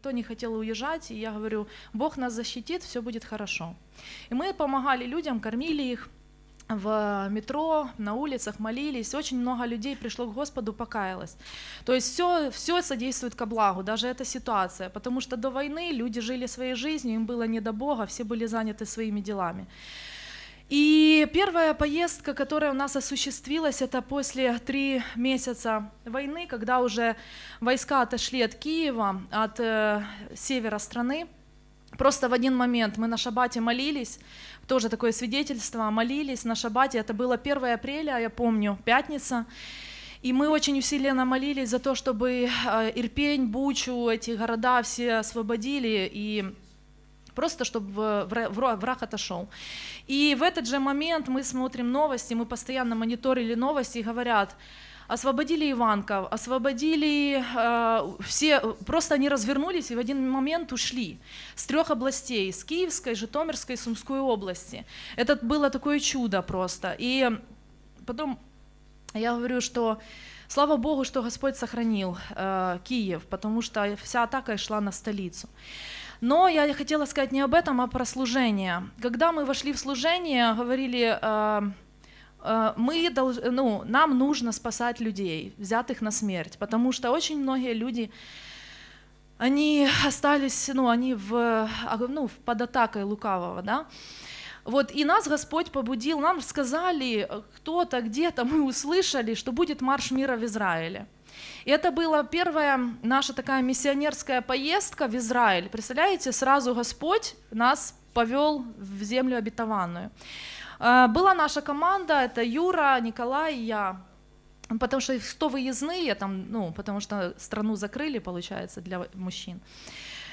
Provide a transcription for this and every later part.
никто не хотел уезжать, и я говорю, Бог нас защитит, все будет хорошо. И мы помогали людям, кормили их, в метро, на улицах молились, очень много людей пришло к Господу, покаялось. То есть все, все содействует ко благу, даже эта ситуация, потому что до войны люди жили своей жизнью, им было не до Бога, все были заняты своими делами. И первая поездка, которая у нас осуществилась, это после три месяца войны, когда уже войска отошли от Киева, от э, севера страны. Просто в один момент мы на шабате молились, тоже такое свидетельство, молились на шабате, это было 1 апреля, я помню, пятница, и мы очень усиленно молились за то, чтобы э, Ирпень, Бучу, эти города все освободили, и просто чтобы враг отошел. И в этот же момент мы смотрим новости, мы постоянно мониторили новости и говорят, освободили Иванков, освободили э, все, просто они развернулись и в один момент ушли с трех областей, с Киевской, Житомирской, Сумской области. Это было такое чудо просто. И потом я говорю, что слава Богу, что Господь сохранил э, Киев, потому что вся атака шла на столицу. Но я хотела сказать не об этом, а про служение. Когда мы вошли в служение, говорили, э, э, мы долж, ну, нам нужно спасать людей, взятых на смерть, потому что очень многие люди, они остались, ну, они в, ну, под атакой лукавого, да, вот, и нас Господь побудил, нам сказали кто-то, где-то, мы услышали, что будет марш мира в Израиле. И это была первая наша такая миссионерская поездка в Израиль. Представляете, сразу Господь нас повел в землю обетованную. Э, была наша команда, это Юра, Николай и я. Потому что 100 выездные, там, ну, потому что страну закрыли, получается, для мужчин.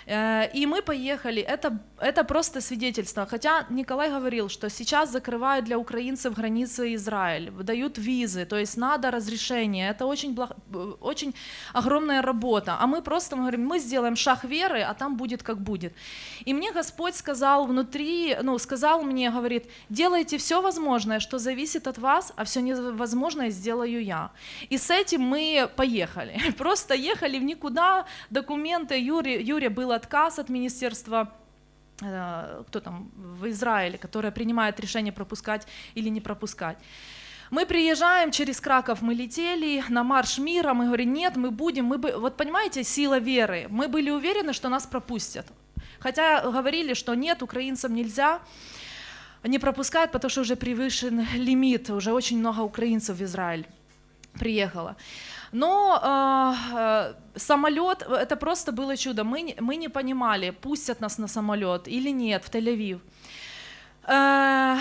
Э, и мы поехали, это, это просто свидетельство. Хотя Николай говорил, что сейчас закрывают для украинцев границы Израиль, выдают визы, то есть надо разрешение. Это очень, благ... очень огромная работа. А мы просто мы говорим, мы сделаем шаг веры, а там будет как будет. И мне Господь сказал внутри, ну, сказал мне, говорит, делайте все возможное, что зависит от вас, а все невозможное сделаю я. И с этим мы поехали. Просто ехали в никуда, документы, Юре, Юре было отказ от министерства э, кто там в Израиле, которое принимает решение пропускать или не пропускать. Мы приезжаем через Краков, мы летели на марш мира, мы говорим, нет, мы будем, мы бы, вот понимаете, сила веры, мы были уверены, что нас пропустят. Хотя говорили, что нет, украинцам нельзя, не пропускают, потому что уже превышен лимит, уже очень много украинцев в Израиль приехало. Но э, э самолет, это просто было чудо. Мы, мы не понимали, пустят нас на самолет или нет в Тель-Авив. Э,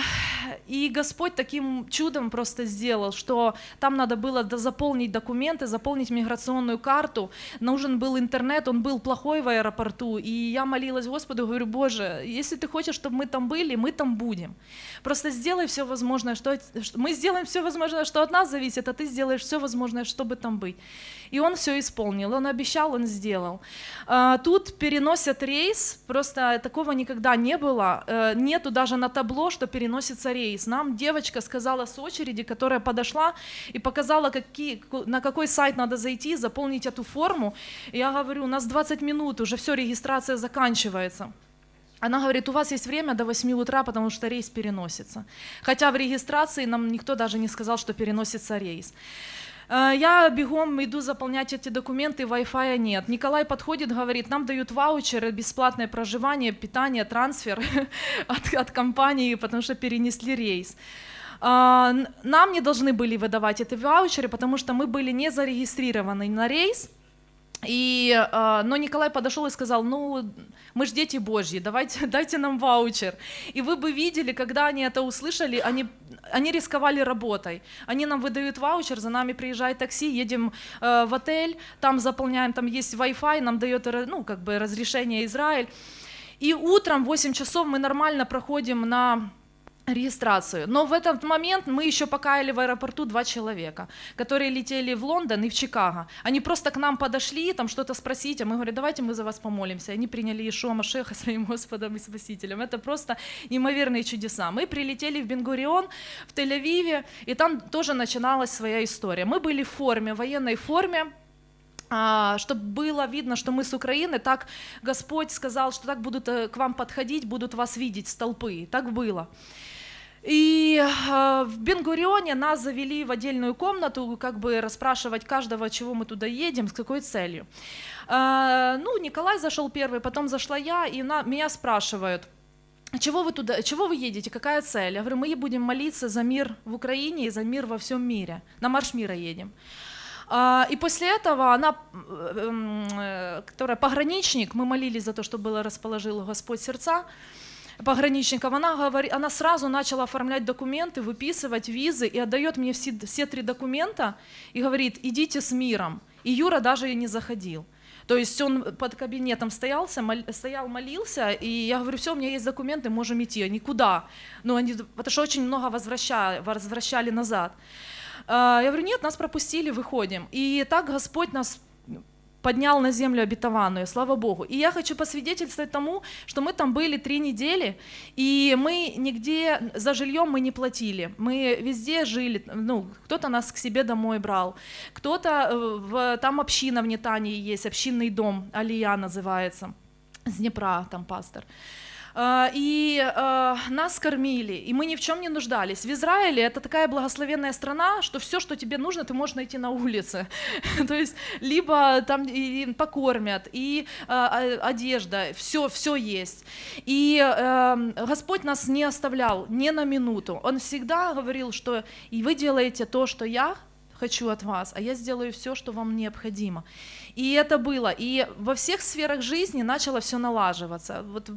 и Господь таким чудом просто сделал, что там надо было заполнить документы, заполнить миграционную карту, нужен был интернет, он был плохой в аэропорту, и я молилась Господу, говорю, Боже, если ты хочешь, чтобы мы там были, мы там будем. Просто сделай все возможное, что мы сделаем все возможное, что от нас зависит, а ты сделаешь все возможное, чтобы там быть. И он все исполнил, он обещал, он сделал. А, тут переносят рейс, просто такого никогда не было, э, нету даже на табло, что переносится рейс. Нам девочка сказала с очереди, которая подошла и показала, какие, на какой сайт надо зайти, заполнить эту форму. Я говорю, у нас 20 минут, уже все, регистрация заканчивается. Она говорит, у вас есть время до 8 утра, потому что рейс переносится. Хотя в регистрации нам никто даже не сказал, что переносится рейс. Э, я бегом иду заполнять эти документы, Wi-Fi нет. Николай подходит, говорит, нам дают ваучеры, бесплатное проживание, питание, трансфер от, от компании, потому что перенесли рейс. Э, нам не должны были выдавать эти ваучеры, потому что мы были не зарегистрированы на рейс, и, э, но Николай подошел и сказал, ну, мы же дети Божьи, давайте, дайте нам ваучер. И вы бы видели, когда они это услышали, они, они рисковали работой. Они нам выдают ваучер, за нами приезжает такси, едем э, в отель, там заполняем, там есть Wi-Fi, нам дает ну, как бы разрешение Израиль. И утром в 8 часов мы нормально проходим на регистрацию. Но в этот момент мы еще покаяли в аэропорту два человека, которые летели в Лондон и в Чикаго. Они просто к нам подошли, там что-то спросить, а мы говорим, давайте мы за вас помолимся. Они приняли Ишуа Машеха своим Господом и Спасителем. Это просто неимоверные чудеса. Мы прилетели в Бенгурион, в Тель-Авиве, и там тоже начиналась своя история. Мы были в форме, в военной форме, чтобы было видно, что мы с Украины, так Господь сказал, что так будут э, к вам подходить, будут вас видеть с толпы. Так было. И э, в Бенгурионе нас завели в отдельную комнату, как бы расспрашивать каждого, чего мы туда едем, с какой целью. Э, ну, Николай зашел первый, потом зашла я, и на, меня спрашивают, чего вы туда, чего вы едете, какая цель? Я говорю, мы будем молиться за мир в Украине и за мир во всем мире. На марш мира едем. И после этого она, э, которая пограничник, мы молились за то, чтобы расположил Господь сердца, пограничников, она, говорит, она сразу начала оформлять документы, выписывать визы и отдает мне все, все три документа и говорит, идите с миром. И Юра даже и не заходил. То есть он под кабинетом стоялся, мол, стоял, молился, и я говорю, все, у меня есть документы, можем идти. Никуда. Но они, потому что очень много возвращали, возвращали назад. А, я говорю, нет, нас пропустили, выходим. И так Господь нас поднял на землю обетованную, слава Богу. И я хочу посвидетельствовать тому, что мы там были три недели, и мы нигде за жильем мы не платили. Мы везде жили, ну, кто-то нас к себе домой брал, кто-то, э, в, там община в Нетании есть, общинный дом, Алия называется, с Днепра там пастор. А, и а, нас кормили, и мы ни в чем не нуждались. В Израиле это такая благословенная страна, что все, что тебе нужно, ты можешь найти на улице. То есть либо там и покормят, и а, одежда, все, все есть. И Господь нас не оставлял ни на минуту. Он всегда говорил, что и вы делаете то, что я хочу от вас, а я сделаю все, что вам необходимо. И это было. И во всех сферах жизни начало все налаживаться. Вот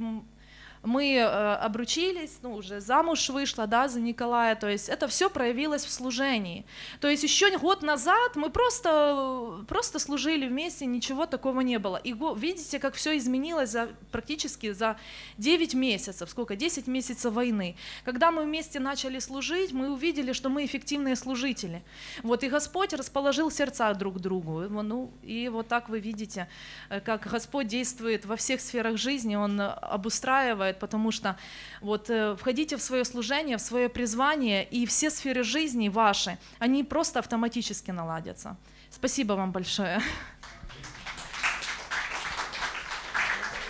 мы э, обручились, ну, уже замуж вышла, да, за Николая, то есть это все проявилось в служении. То есть еще год назад мы просто, просто служили вместе, ничего такого не было. И видите, как все изменилось за, практически за 9 месяцев, сколько, 10 месяцев войны. Когда мы вместе начали служить, мы увидели, что мы эффективные служители. Вот, и Господь расположил сердца друг к другу. Ну, и вот так вы видите, э, как Господь действует во всех сферах жизни, Он обустраивает делает, потому что вот э, входите в свое служение, в свое призвание, и все сферы жизни ваши, они просто автоматически наладятся. Спасибо вам большое.